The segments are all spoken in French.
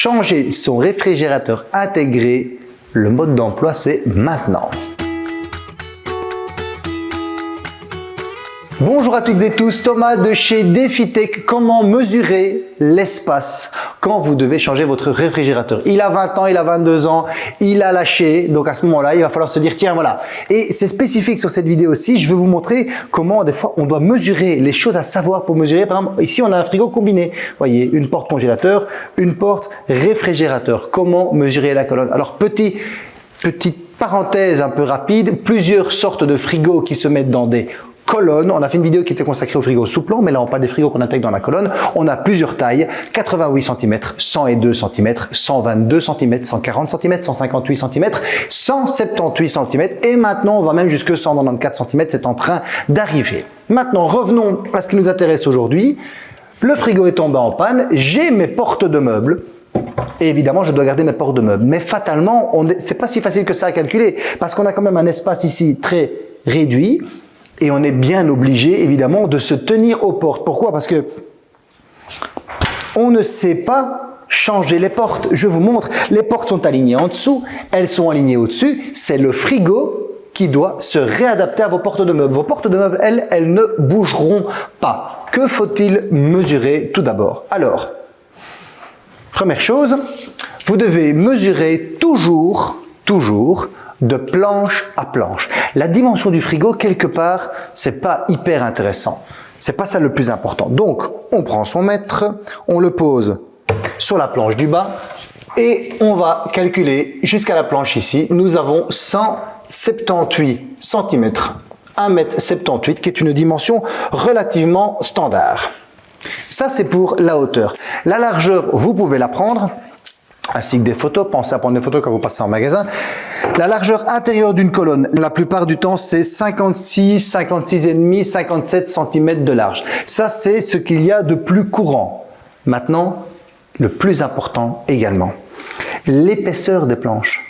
changer son réfrigérateur intégré, le mode d'emploi c'est maintenant. Bonjour à toutes et tous, Thomas de chez DefiTech. Comment mesurer l'espace quand vous devez changer votre réfrigérateur? Il a 20 ans, il a 22 ans, il a lâché, donc à ce moment-là, il va falloir se dire tiens voilà. Et c'est spécifique sur cette vidéo aussi, je vais vous montrer comment des fois on doit mesurer les choses à savoir pour mesurer. Par exemple, ici on a un frigo combiné, voyez, une porte congélateur, une porte réfrigérateur. Comment mesurer la colonne? Alors petit, petite parenthèse un peu rapide, plusieurs sortes de frigos qui se mettent dans des colonne. On a fait une vidéo qui était consacrée au frigo sous-plan, mais là on parle des frigos qu'on intègre dans la colonne. On a plusieurs tailles, 88 cm, 102 cm, 122 cm, 140 cm, 158 cm, 178 cm et maintenant on va même jusque 194 cm, c'est en train d'arriver. Maintenant revenons à ce qui nous intéresse aujourd'hui. Le frigo est tombé en panne, j'ai mes portes de meubles, et évidemment, je dois garder mes portes de meubles. Mais fatalement, c'est pas si facile que ça à calculer parce qu'on a quand même un espace ici très réduit et on est bien obligé, évidemment, de se tenir aux portes. Pourquoi? Parce que on ne sait pas changer les portes. Je vous montre, les portes sont alignées en dessous, elles sont alignées au-dessus. C'est le frigo qui doit se réadapter à vos portes de meubles. Vos portes de meubles, elles, elles ne bougeront pas. Que faut-il mesurer tout d'abord? Alors, première chose, vous devez mesurer toujours, toujours de planche à planche. La dimension du frigo, quelque part, c'est pas hyper intéressant. C'est pas ça le plus important. Donc, on prend son mètre, on le pose sur la planche du bas et on va calculer jusqu'à la planche ici. Nous avons 178 cm, 1m78 qui est une dimension relativement standard. Ça, c'est pour la hauteur. La largeur, vous pouvez la prendre ainsi que des photos. Pensez à prendre des photos quand vous passez en magasin. La largeur intérieure d'une colonne, la plupart du temps, c'est 56, 56,5, 57 cm de large. Ça, c'est ce qu'il y a de plus courant. Maintenant, le plus important également, l'épaisseur des planches.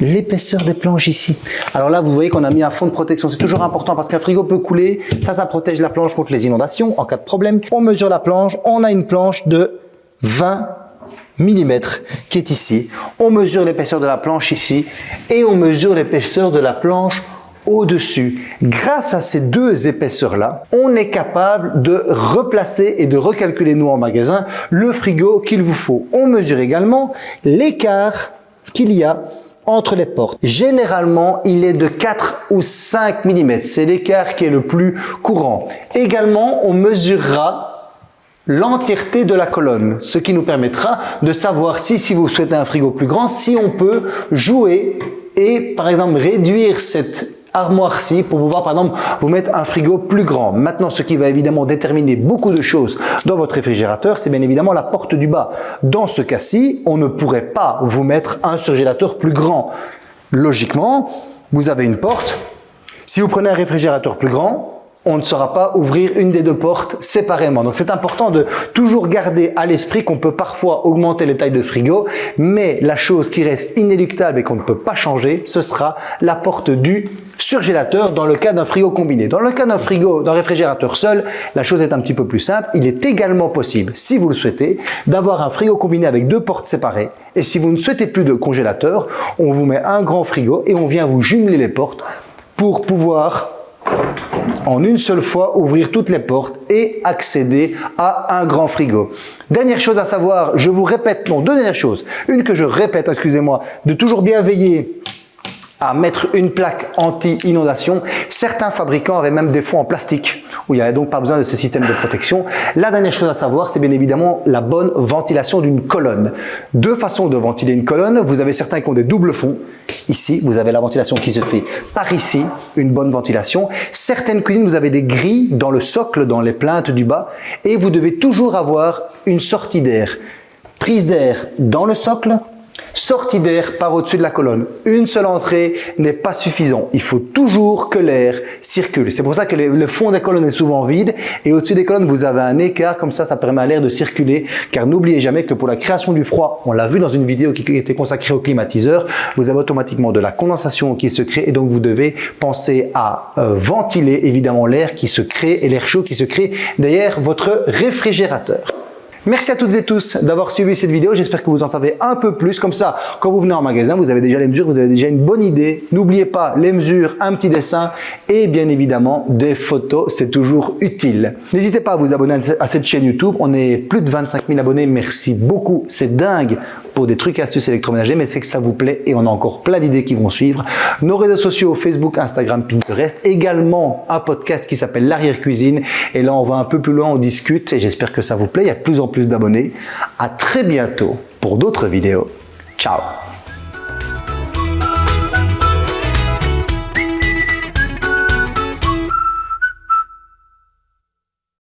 L'épaisseur des planches ici. Alors là, vous voyez qu'on a mis un fond de protection. C'est toujours important parce qu'un frigo peut couler. Ça, ça protège la planche contre les inondations en cas de problème. On mesure la planche. On a une planche de 20 mm qui est ici. On mesure l'épaisseur de la planche ici et on mesure l'épaisseur de la planche au-dessus. Grâce à ces deux épaisseurs-là, on est capable de replacer et de recalculer, nous en magasin, le frigo qu'il vous faut. On mesure également l'écart qu'il y a entre les portes. Généralement, il est de 4 ou 5 mm. C'est l'écart qui est le plus courant. Également, on mesurera l'entièreté de la colonne, ce qui nous permettra de savoir si, si vous souhaitez un frigo plus grand, si on peut jouer et par exemple réduire cette armoire-ci pour pouvoir par exemple vous mettre un frigo plus grand. Maintenant, ce qui va évidemment déterminer beaucoup de choses dans votre réfrigérateur, c'est bien évidemment la porte du bas. Dans ce cas-ci, on ne pourrait pas vous mettre un surgélateur plus grand. Logiquement, vous avez une porte. Si vous prenez un réfrigérateur plus grand, on ne saura pas ouvrir une des deux portes séparément. Donc c'est important de toujours garder à l'esprit qu'on peut parfois augmenter les tailles de frigo, mais la chose qui reste inéluctable et qu'on ne peut pas changer, ce sera la porte du surgélateur dans le cas d'un frigo combiné. Dans le cas d'un frigo, d'un réfrigérateur seul, la chose est un petit peu plus simple. Il est également possible, si vous le souhaitez, d'avoir un frigo combiné avec deux portes séparées. Et si vous ne souhaitez plus de congélateur, on vous met un grand frigo et on vient vous jumeler les portes pour pouvoir en une seule fois ouvrir toutes les portes et accéder à un grand frigo. Dernière chose à savoir, je vous répète, non, deux dernières choses. Une que je répète, excusez-moi, de toujours bien veiller à mettre une plaque anti-inondation. Certains fabricants avaient même des fonds en plastique où il n'y avait donc pas besoin de ce système de protection. La dernière chose à savoir, c'est bien évidemment la bonne ventilation d'une colonne. Deux façons de ventiler une colonne. Vous avez certains qui ont des doubles fonds. Ici, vous avez la ventilation qui se fait par ici, une bonne ventilation. Certaines cuisines, vous avez des grilles dans le socle, dans les plaintes du bas et vous devez toujours avoir une sortie d'air. Prise d'air dans le socle, Sortie d'air par au-dessus de la colonne. Une seule entrée n'est pas suffisant. Il faut toujours que l'air circule. C'est pour ça que le fond des colonnes est souvent vide et au-dessus des colonnes, vous avez un écart. Comme ça, ça permet à l'air de circuler. Car n'oubliez jamais que pour la création du froid, on l'a vu dans une vidéo qui était consacrée au climatiseur, vous avez automatiquement de la condensation qui se crée et donc vous devez penser à euh, ventiler évidemment l'air qui se crée et l'air chaud qui se crée derrière votre réfrigérateur. Merci à toutes et tous d'avoir suivi cette vidéo. J'espère que vous en savez un peu plus. Comme ça, quand vous venez en magasin, vous avez déjà les mesures, vous avez déjà une bonne idée. N'oubliez pas les mesures, un petit dessin et bien évidemment des photos. C'est toujours utile. N'hésitez pas à vous abonner à cette chaîne YouTube. On est plus de 25 000 abonnés. Merci beaucoup. C'est dingue des trucs astuces électroménagers, mais c'est que ça vous plaît et on a encore plein d'idées qui vont suivre. Nos réseaux sociaux, Facebook, Instagram, Pinterest, également un podcast qui s'appelle l'arrière cuisine et là on va un peu plus loin, on discute et j'espère que ça vous plaît, il y a de plus en plus d'abonnés. À très bientôt pour d'autres vidéos. Ciao